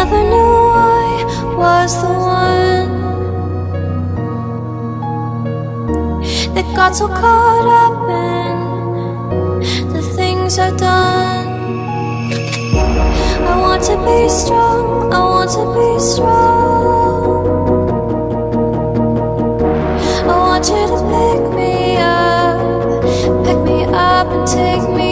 never knew I was the one That got so caught up in The things I've done. I want to be strong, I want to be strong. I want you to pick me up Pick me up and take me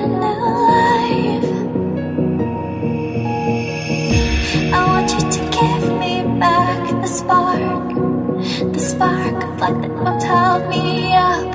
a new life. I want you to give me back the spark The spark of light that will tell me up.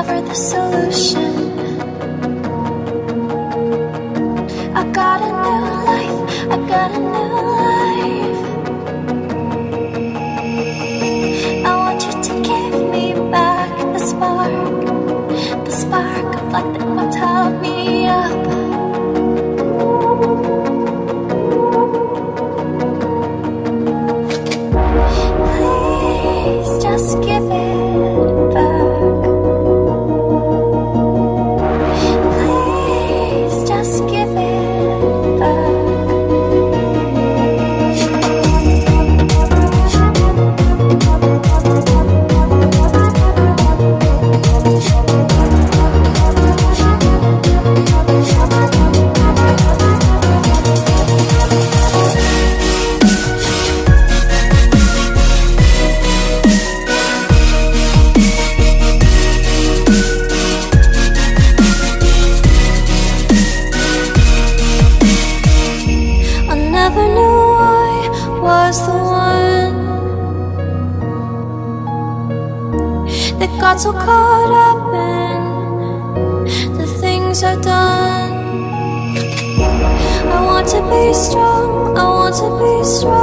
discover the solution. was the one that got so caught up in the things I've done. I want to be strong, I want to be strong.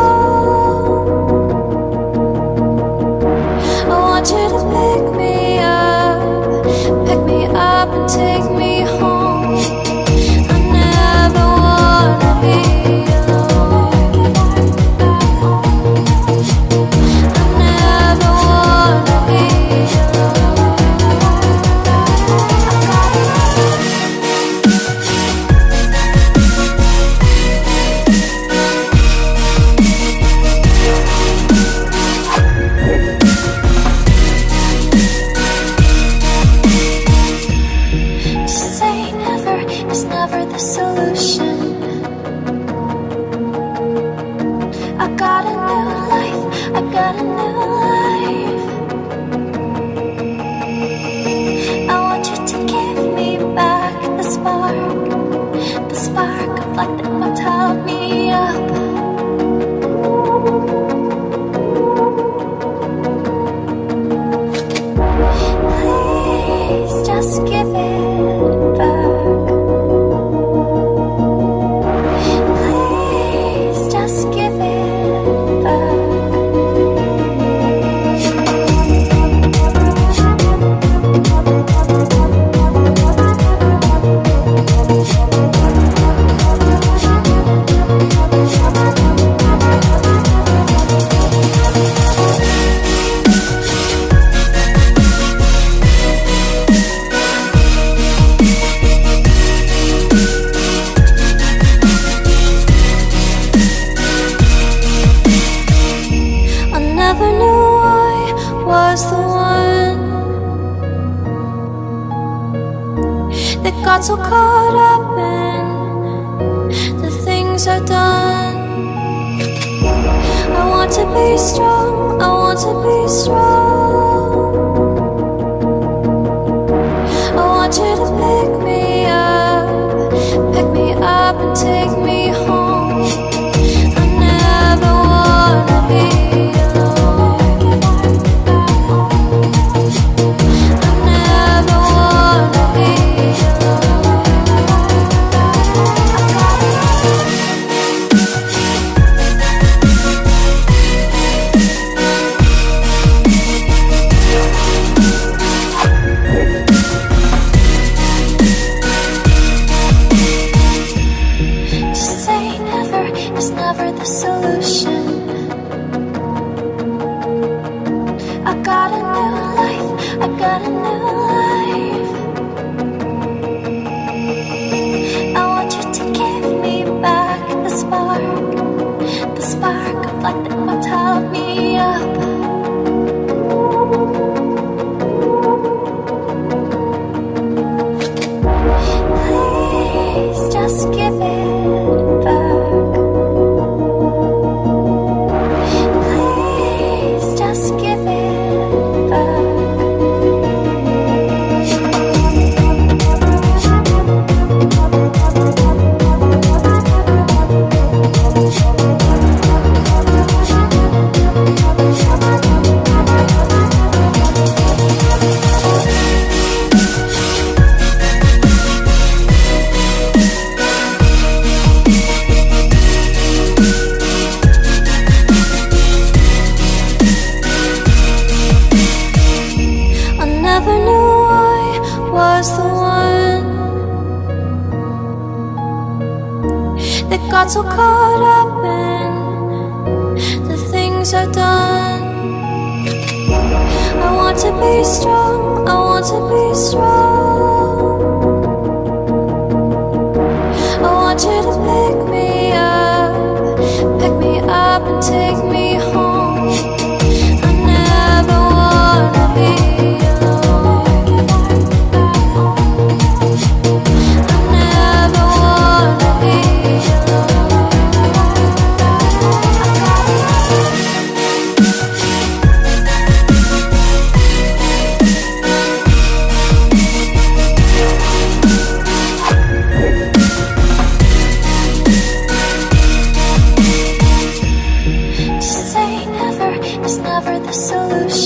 Solution.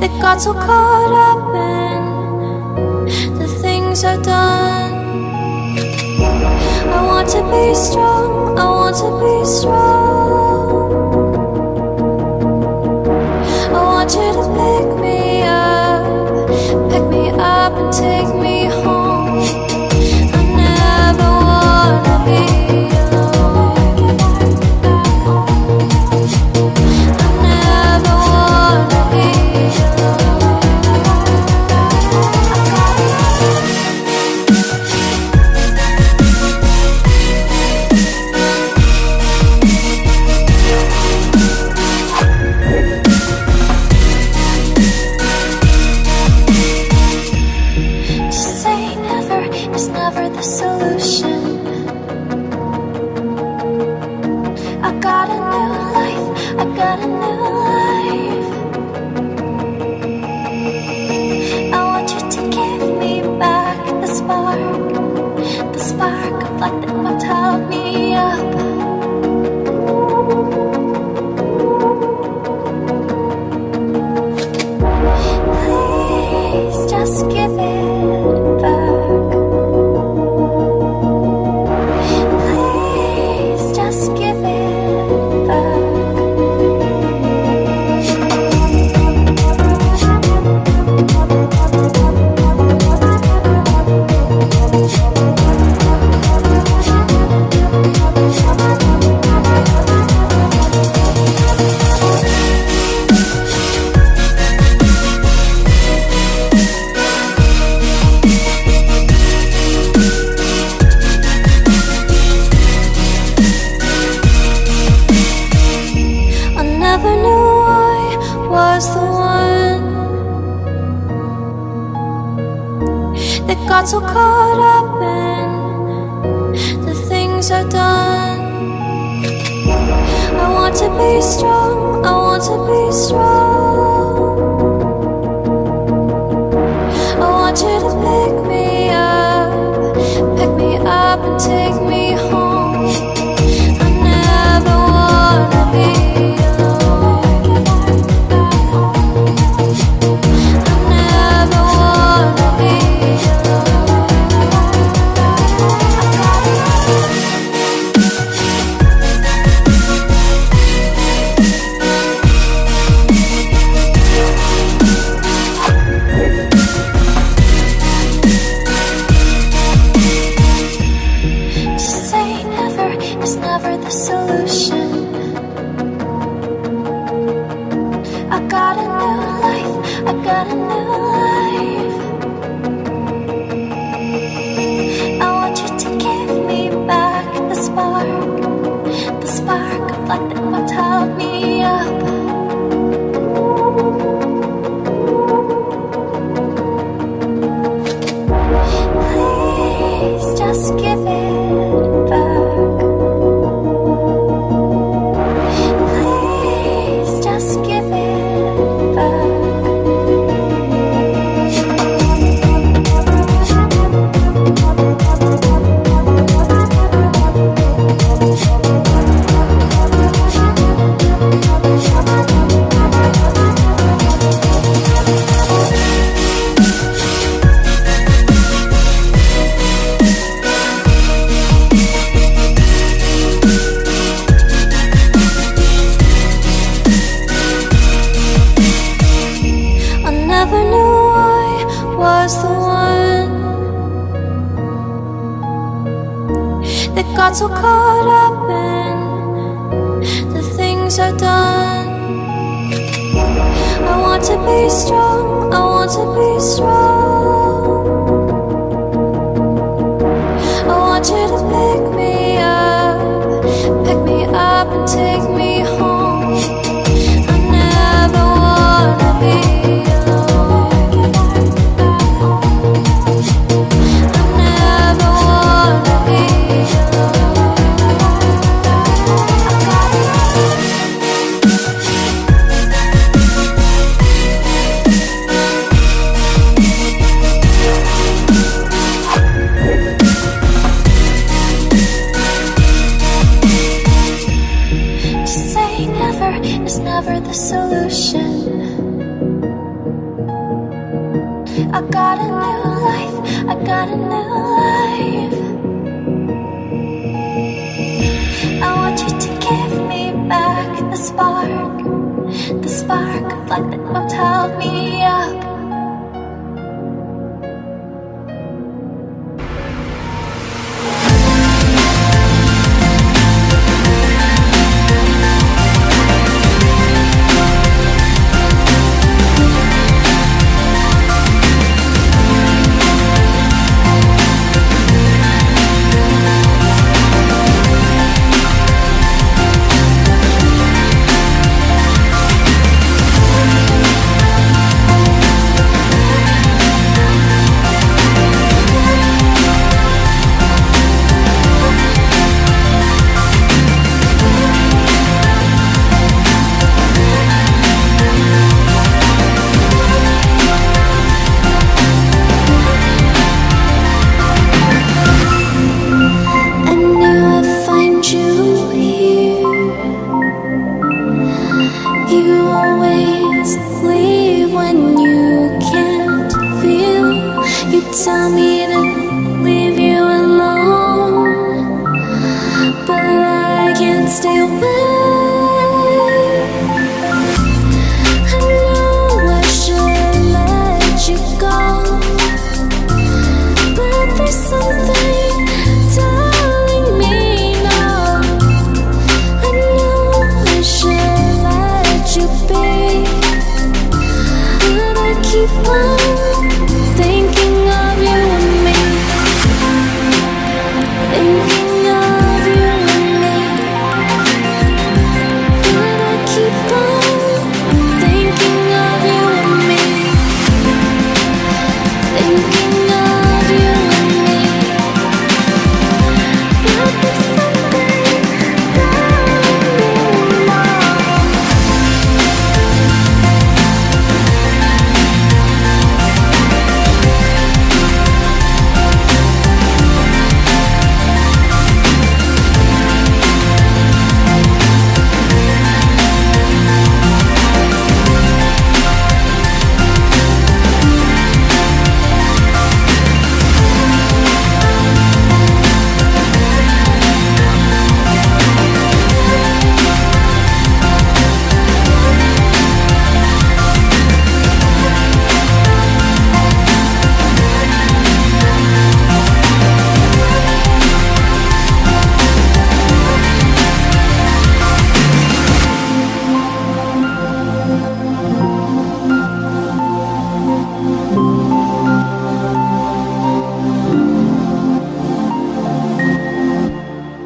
that got so caught up in the things I've done. I want to be strong, I want to be strong. far. I got a new life, I got a new life. I want you to give me back the spark. The spark of light that will tell me